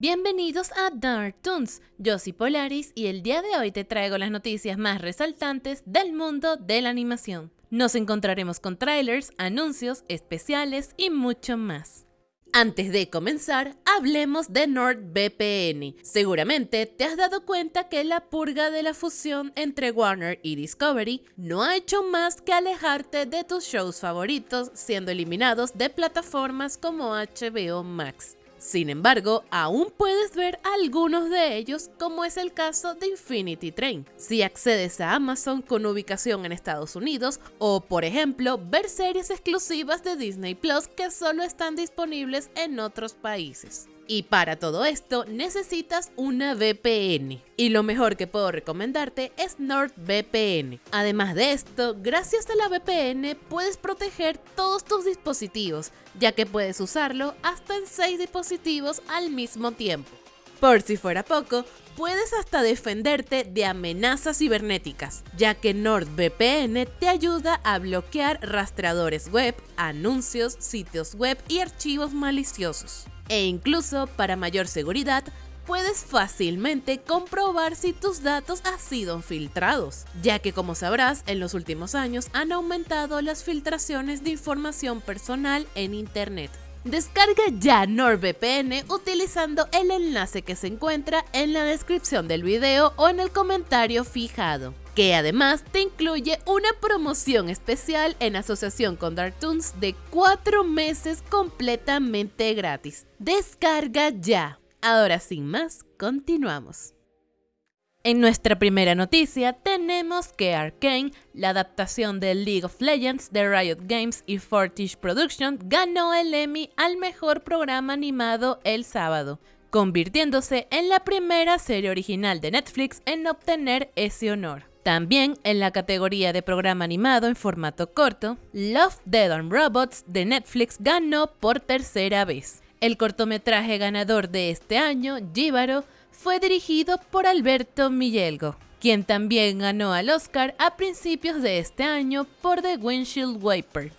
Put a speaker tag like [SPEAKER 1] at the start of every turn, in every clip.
[SPEAKER 1] Bienvenidos a Dark Toons, yo soy Polaris y el día de hoy te traigo las noticias más resaltantes del mundo de la animación. Nos encontraremos con trailers, anuncios, especiales y mucho más. Antes de comenzar, hablemos de NordVPN. Seguramente te has dado cuenta que la purga de la fusión entre Warner y Discovery no ha hecho más que alejarte de tus shows favoritos siendo eliminados de plataformas como HBO Max. Sin embargo, aún puedes ver algunos de ellos, como es el caso de Infinity Train, si accedes a Amazon con ubicación en Estados Unidos, o por ejemplo, ver series exclusivas de Disney Plus que solo están disponibles en otros países. Y para todo esto necesitas una VPN. Y lo mejor que puedo recomendarte es NordVPN. Además de esto, gracias a la VPN puedes proteger todos tus dispositivos, ya que puedes usarlo hasta en 6 dispositivos al mismo tiempo. Por si fuera poco, puedes hasta defenderte de amenazas cibernéticas, ya que NordVPN te ayuda a bloquear rastreadores web, anuncios, sitios web y archivos maliciosos e incluso para mayor seguridad puedes fácilmente comprobar si tus datos han sido filtrados, ya que como sabrás, en los últimos años han aumentado las filtraciones de información personal en Internet. Descarga ya NordVPN utilizando el enlace que se encuentra en la descripción del video o en el comentario fijado que además te incluye una promoción especial en asociación con Darktoons de 4 meses completamente gratis. Descarga ya. Ahora sin más, continuamos. En nuestra primera noticia tenemos que Arkane, la adaptación de League of Legends de Riot Games y Fortish Productions, ganó el Emmy al mejor programa animado el sábado, convirtiéndose en la primera serie original de Netflix en obtener ese honor. También en la categoría de programa animado en formato corto, Love, Dead and Robots de Netflix ganó por tercera vez. El cortometraje ganador de este año, Jíbaro, fue dirigido por Alberto Millelgo, quien también ganó al Oscar a principios de este año por The Windshield Wiper.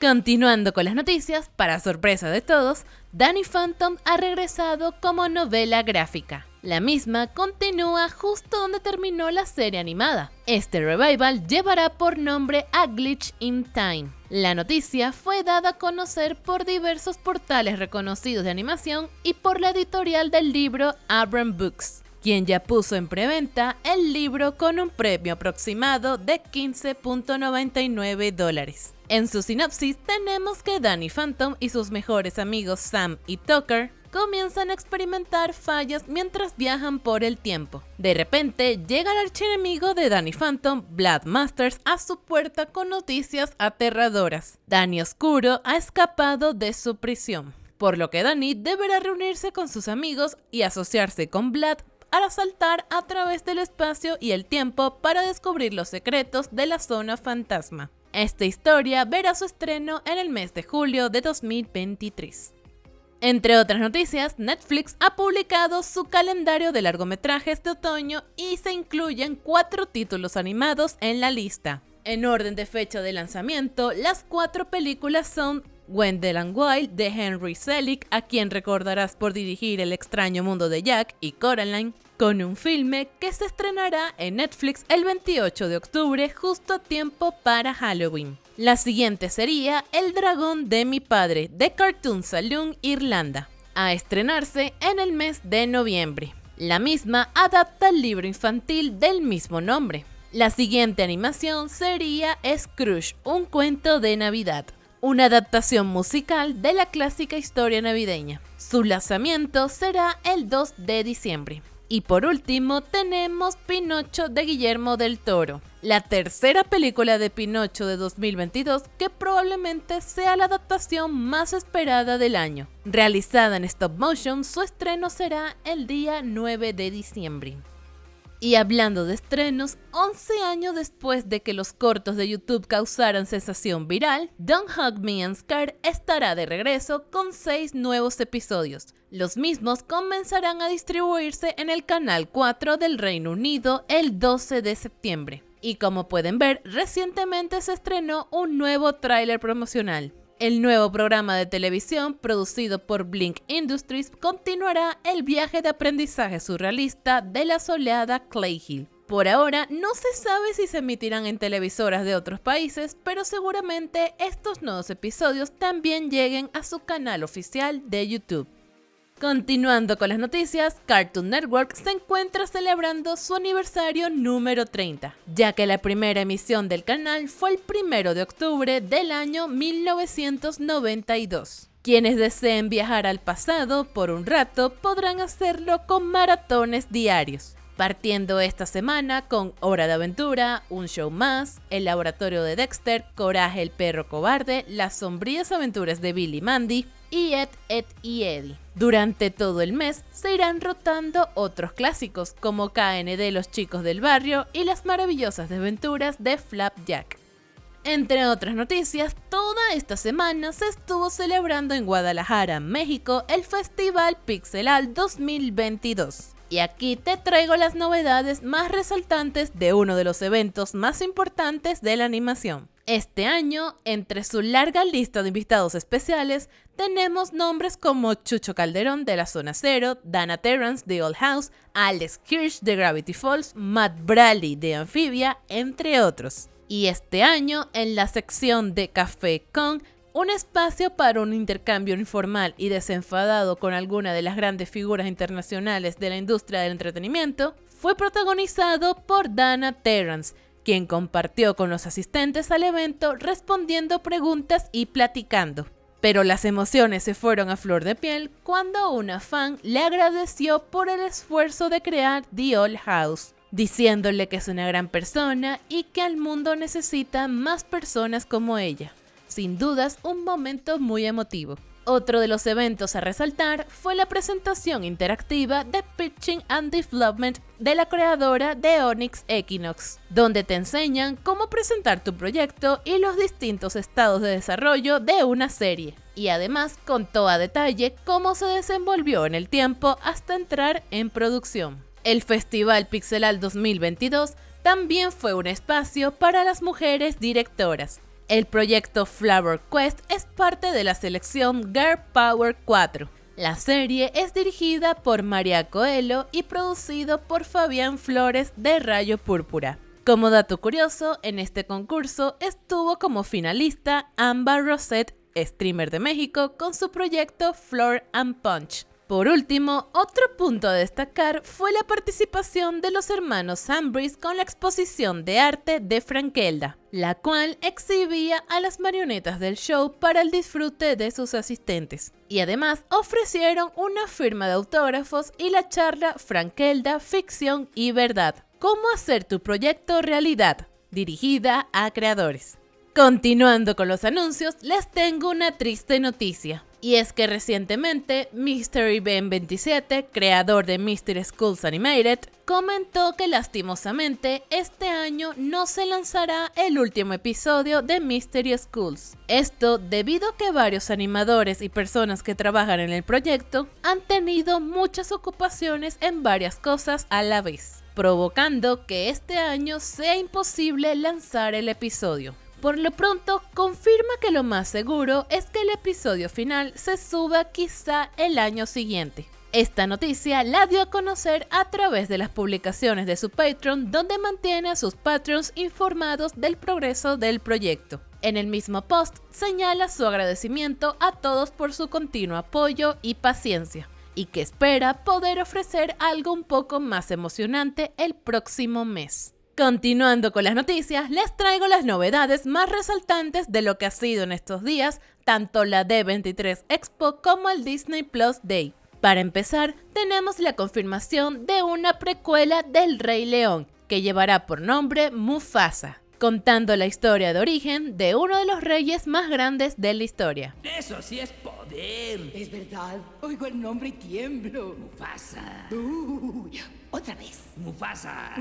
[SPEAKER 1] Continuando con las noticias, para sorpresa de todos, Danny Phantom ha regresado como novela gráfica. La misma continúa justo donde terminó la serie animada. Este revival llevará por nombre A Glitch in Time. La noticia fue dada a conocer por diversos portales reconocidos de animación y por la editorial del libro Abram Books, quien ya puso en preventa el libro con un premio aproximado de 15.99 dólares. En su sinopsis tenemos que Danny Phantom y sus mejores amigos Sam y Tucker comienzan a experimentar fallas mientras viajan por el tiempo. De repente llega el archienemigo de Danny Phantom, Blood Masters, a su puerta con noticias aterradoras. Danny Oscuro ha escapado de su prisión, por lo que Danny deberá reunirse con sus amigos y asociarse con Blood para saltar a través del espacio y el tiempo para descubrir los secretos de la zona fantasma. Esta historia verá su estreno en el mes de julio de 2023. Entre otras noticias, Netflix ha publicado su calendario de largometrajes de otoño y se incluyen cuatro títulos animados en la lista. En orden de fecha de lanzamiento, las cuatro películas son Wendell and Wild de Henry Selick, a quien recordarás por dirigir El extraño mundo de Jack y Coraline, con un filme que se estrenará en Netflix el 28 de octubre justo a tiempo para Halloween. La siguiente sería El dragón de mi padre de Cartoon Saloon Irlanda, a estrenarse en el mes de noviembre. La misma adapta el libro infantil del mismo nombre. La siguiente animación sería Scrooge, un cuento de Navidad, una adaptación musical de la clásica historia navideña. Su lanzamiento será el 2 de diciembre. Y por último tenemos Pinocho de Guillermo del Toro, la tercera película de Pinocho de 2022 que probablemente sea la adaptación más esperada del año. Realizada en stop motion, su estreno será el día 9 de diciembre. Y hablando de estrenos, 11 años después de que los cortos de YouTube causaran sensación viral, Don't Hug Me and Scar estará de regreso con 6 nuevos episodios. Los mismos comenzarán a distribuirse en el canal 4 del Reino Unido el 12 de septiembre. Y como pueden ver, recientemente se estrenó un nuevo tráiler promocional. El nuevo programa de televisión producido por Blink Industries continuará el viaje de aprendizaje surrealista de la soleada Clay Hill. Por ahora no se sabe si se emitirán en televisoras de otros países, pero seguramente estos nuevos episodios también lleguen a su canal oficial de YouTube. Continuando con las noticias, Cartoon Network se encuentra celebrando su aniversario número 30, ya que la primera emisión del canal fue el 1 de octubre del año 1992. Quienes deseen viajar al pasado por un rato podrán hacerlo con maratones diarios partiendo esta semana con Hora de Aventura, Un Show Más, El Laboratorio de Dexter, Coraje el Perro Cobarde, Las Sombrías Aventuras de Billy Mandy y Ed, Ed y Eddie. Durante todo el mes se irán rotando otros clásicos como KND Los Chicos del Barrio y Las Maravillosas Desventuras de Flapjack. Entre otras noticias, toda esta semana se estuvo celebrando en Guadalajara, México, el Festival Pixelal 2022 y aquí te traigo las novedades más resaltantes de uno de los eventos más importantes de la animación. Este año, entre su larga lista de invitados especiales, tenemos nombres como Chucho Calderón de la Zona Cero, Dana Terrance de Old House, Alex Kirsch de Gravity Falls, Matt Bradley de Amphibia, entre otros. Y este año, en la sección de Café Con, un espacio para un intercambio informal y desenfadado con alguna de las grandes figuras internacionales de la industria del entretenimiento fue protagonizado por Dana Terrance, quien compartió con los asistentes al evento respondiendo preguntas y platicando. Pero las emociones se fueron a flor de piel cuando una fan le agradeció por el esfuerzo de crear The Old House, diciéndole que es una gran persona y que al mundo necesita más personas como ella sin dudas un momento muy emotivo. Otro de los eventos a resaltar fue la presentación interactiva de Pitching and Development de la creadora de Onyx Equinox, donde te enseñan cómo presentar tu proyecto y los distintos estados de desarrollo de una serie, y además contó a detalle cómo se desenvolvió en el tiempo hasta entrar en producción. El Festival Pixelal 2022 también fue un espacio para las mujeres directoras, el proyecto Flower Quest es parte de la selección Girl Power 4. La serie es dirigida por María Coelho y producido por Fabián Flores de Rayo Púrpura. Como dato curioso, en este concurso estuvo como finalista Amber Rosette, streamer de México, con su proyecto Floor and Punch. Por último, otro punto a destacar fue la participación de los hermanos Ambris con la exposición de arte de Frankelda, la cual exhibía a las marionetas del show para el disfrute de sus asistentes. Y además ofrecieron una firma de autógrafos y la charla Frankelda, Ficción y Verdad. ¿Cómo hacer tu proyecto realidad? dirigida a creadores. Continuando con los anuncios, les tengo una triste noticia. Y es que recientemente Mystery Ben 27, creador de Mystery Schools Animated, comentó que lastimosamente este año no se lanzará el último episodio de Mystery Schools. Esto debido a que varios animadores y personas que trabajan en el proyecto han tenido muchas ocupaciones en varias cosas a la vez, provocando que este año sea imposible lanzar el episodio. Por lo pronto, confirma que lo más seguro es que el episodio final se suba quizá el año siguiente. Esta noticia la dio a conocer a través de las publicaciones de su Patreon, donde mantiene a sus patrons informados del progreso del proyecto. En el mismo post señala su agradecimiento a todos por su continuo apoyo y paciencia, y que espera poder ofrecer algo un poco más emocionante el próximo mes. Continuando con las noticias, les traigo las novedades más resaltantes de lo que ha sido en estos días tanto la D23 Expo como el Disney Plus Day. Para empezar, tenemos la confirmación de una precuela del Rey León, que llevará por nombre Mufasa, contando la historia de origen de uno de los reyes más grandes de la historia.
[SPEAKER 2] Eso sí es poder.
[SPEAKER 3] Es verdad, oigo el nombre y tiemblo.
[SPEAKER 2] Mufasa.
[SPEAKER 3] Uy, otra vez.
[SPEAKER 2] Mufasa.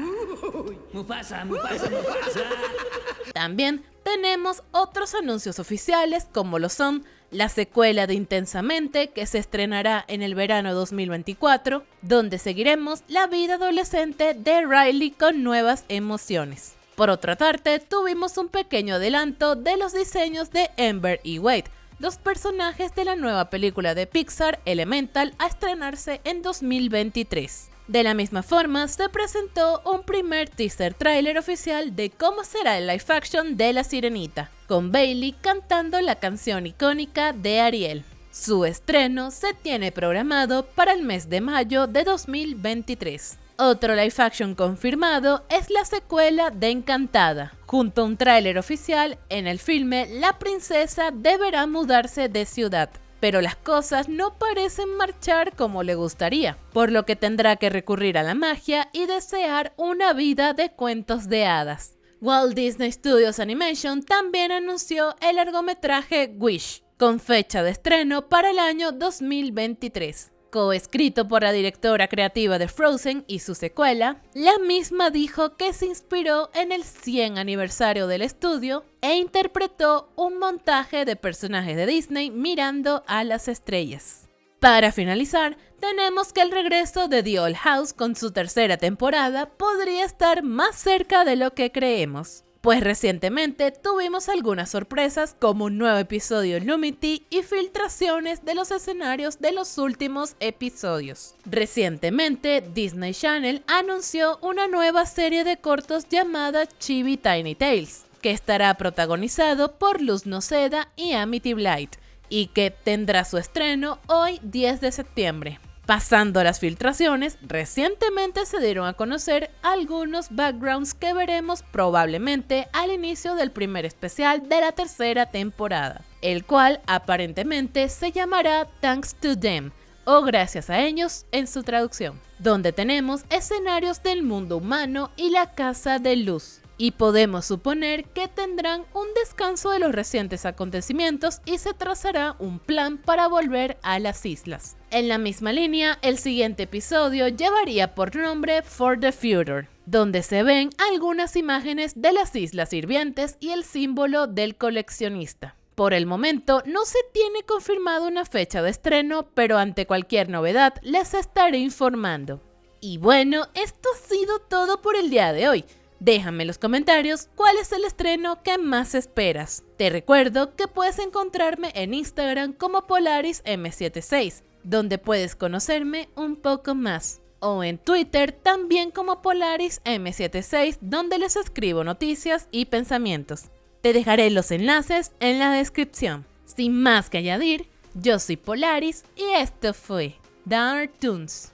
[SPEAKER 2] Mufasa, Mufasa, Mufasa.
[SPEAKER 1] También tenemos otros anuncios oficiales como lo son la secuela de Intensamente que se estrenará en el verano 2024, donde seguiremos la vida adolescente de Riley con nuevas emociones. Por otra parte, tuvimos un pequeño adelanto de los diseños de Ember y Wade, los personajes de la nueva película de Pixar Elemental a estrenarse en 2023. De la misma forma, se presentó un primer teaser trailer oficial de cómo será el live action de La Sirenita, con Bailey cantando la canción icónica de Ariel. Su estreno se tiene programado para el mes de mayo de 2023. Otro live action confirmado es la secuela de Encantada. Junto a un tráiler oficial, en el filme la princesa deberá mudarse de ciudad, pero las cosas no parecen marchar como le gustaría, por lo que tendrá que recurrir a la magia y desear una vida de cuentos de hadas. Walt Disney Studios Animation también anunció el largometraje Wish, con fecha de estreno para el año 2023. Coescrito por la directora creativa de Frozen y su secuela, la misma dijo que se inspiró en el 100 aniversario del estudio e interpretó un montaje de personajes de Disney mirando a las estrellas. Para finalizar, tenemos que el regreso de The Old House con su tercera temporada podría estar más cerca de lo que creemos pues recientemente tuvimos algunas sorpresas como un nuevo episodio Lumity y filtraciones de los escenarios de los últimos episodios. Recientemente, Disney Channel anunció una nueva serie de cortos llamada Chibi Tiny Tales, que estará protagonizado por Luz Noceda y Amity Blight, y que tendrá su estreno hoy 10 de septiembre. Pasando las filtraciones, recientemente se dieron a conocer algunos backgrounds que veremos probablemente al inicio del primer especial de la tercera temporada, el cual aparentemente se llamará Thanks to Them o Gracias a ellos en su traducción, donde tenemos escenarios del mundo humano y la Casa de Luz y podemos suponer que tendrán un descanso de los recientes acontecimientos y se trazará un plan para volver a las islas. En la misma línea, el siguiente episodio llevaría por nombre For the Future, donde se ven algunas imágenes de las islas hirvientes y el símbolo del coleccionista. Por el momento no se tiene confirmado una fecha de estreno, pero ante cualquier novedad les estaré informando. Y bueno, esto ha sido todo por el día de hoy. Déjame en los comentarios cuál es el estreno que más esperas. Te recuerdo que puedes encontrarme en Instagram como Polaris M76, donde puedes conocerme un poco más. O en Twitter también como Polaris M76, donde les escribo noticias y pensamientos. Te dejaré los enlaces en la descripción. Sin más que añadir, yo soy Polaris y esto fue Dark Toons.